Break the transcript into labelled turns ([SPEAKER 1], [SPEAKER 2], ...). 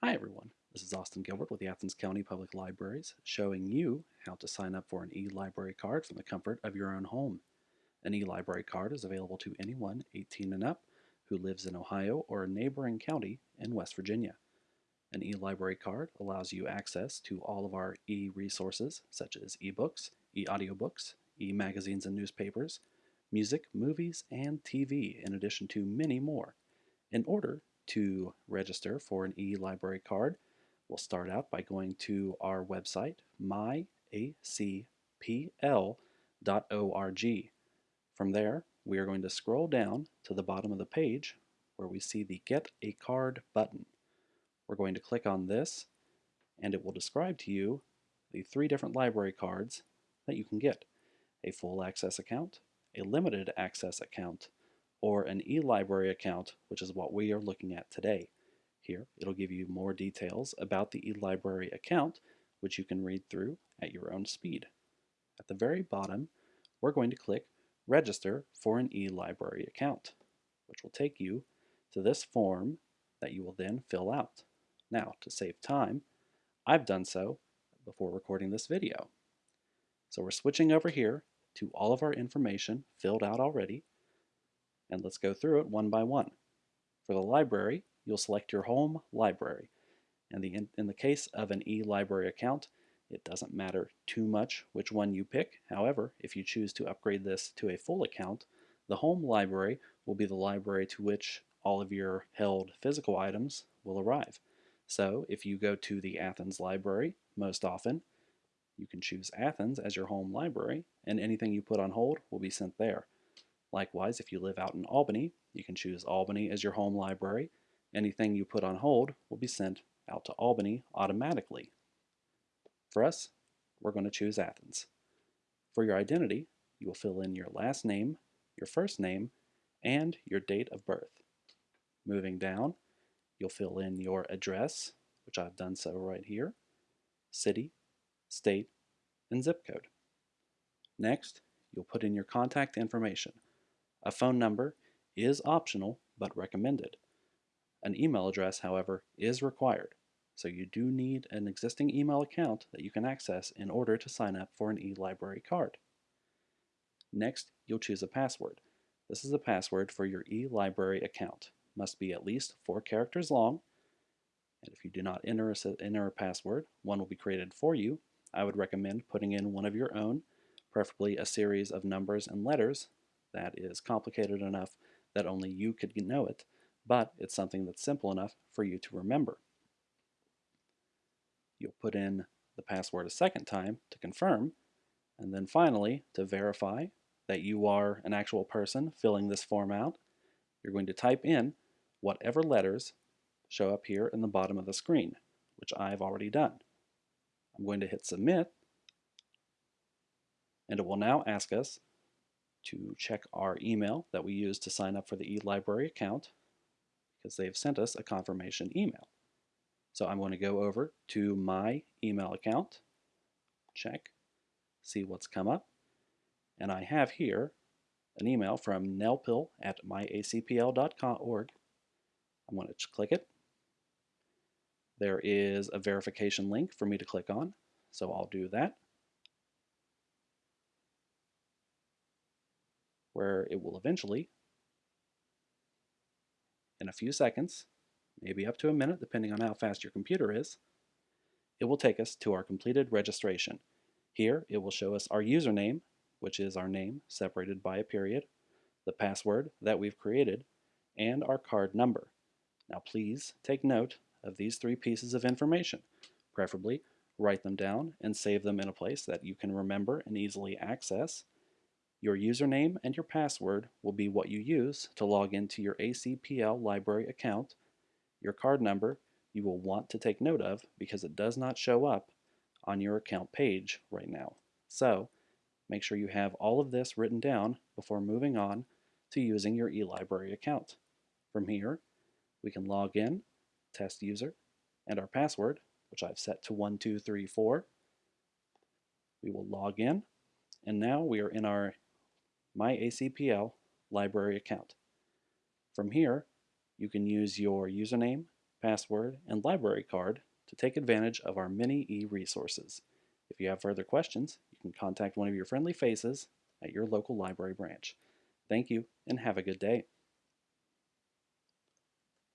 [SPEAKER 1] Hi everyone, this is Austin Gilbert with the Athens County Public Libraries showing you how to sign up for an e-library card from the comfort of your own home. An e-library card is available to anyone 18 and up who lives in Ohio or a neighboring county in West Virginia. An e-library card allows you access to all of our e-resources such as e-books, e-audiobooks, e-magazines and newspapers, music, movies, and TV, in addition to many more. In order to register for an e-library card, we'll start out by going to our website, myacpl.org. From there, we are going to scroll down to the bottom of the page where we see the Get a Card button. We're going to click on this and it will describe to you the three different library cards that you can get. A full access account, a limited access account, or an eLibrary account, which is what we are looking at today. Here, it'll give you more details about the eLibrary account, which you can read through at your own speed. At the very bottom, we're going to click Register for an eLibrary account, which will take you to this form that you will then fill out. Now, to save time, I've done so before recording this video. So we're switching over here to all of our information filled out already, and let's go through it one by one. For the library, you'll select your home library. And the, in, in the case of an e-library account, it doesn't matter too much which one you pick. However, if you choose to upgrade this to a full account, the home library will be the library to which all of your held physical items will arrive. So if you go to the Athens library most often, you can choose Athens as your home library, and anything you put on hold will be sent there. Likewise, if you live out in Albany, you can choose Albany as your home library. Anything you put on hold will be sent out to Albany automatically. For us, we're going to choose Athens. For your identity, you will fill in your last name, your first name, and your date of birth. Moving down, you'll fill in your address, which I've done so right here, city, state, and zip code. Next, you'll put in your contact information, a phone number is optional but recommended. An email address, however, is required, so you do need an existing email account that you can access in order to sign up for an e-library card. Next, you'll choose a password. This is a password for your e-library account. Must be at least four characters long, and if you do not enter a, enter a password, one will be created for you. I would recommend putting in one of your own, preferably a series of numbers and letters that is complicated enough that only you could know it, but it's something that's simple enough for you to remember. You'll put in the password a second time to confirm, and then finally, to verify that you are an actual person filling this form out, you're going to type in whatever letters show up here in the bottom of the screen, which I've already done. I'm going to hit submit, and it will now ask us to check our email that we use to sign up for the eLibrary account because they've sent us a confirmation email. So I'm going to go over to my email account, check, see what's come up, and I have here an email from nelpil at myacpl.org. I'm going to click it. There is a verification link for me to click on, so I'll do that. Where it will eventually, in a few seconds, maybe up to a minute depending on how fast your computer is, it will take us to our completed registration. Here it will show us our username, which is our name separated by a period, the password that we've created, and our card number. Now please take note of these three pieces of information. Preferably write them down and save them in a place that you can remember and easily access. Your username and your password will be what you use to log into your ACPL library account. Your card number you will want to take note of because it does not show up on your account page right now. So make sure you have all of this written down before moving on to using your eLibrary account. From here, we can log in, test user, and our password, which I've set to 1234. We will log in, and now we are in our my ACPL library account. From here, you can use your username password, and library card to take advantage of our many e-resources. If you have further questions, you can contact one of your friendly faces at your local library branch. Thank you and have a good day.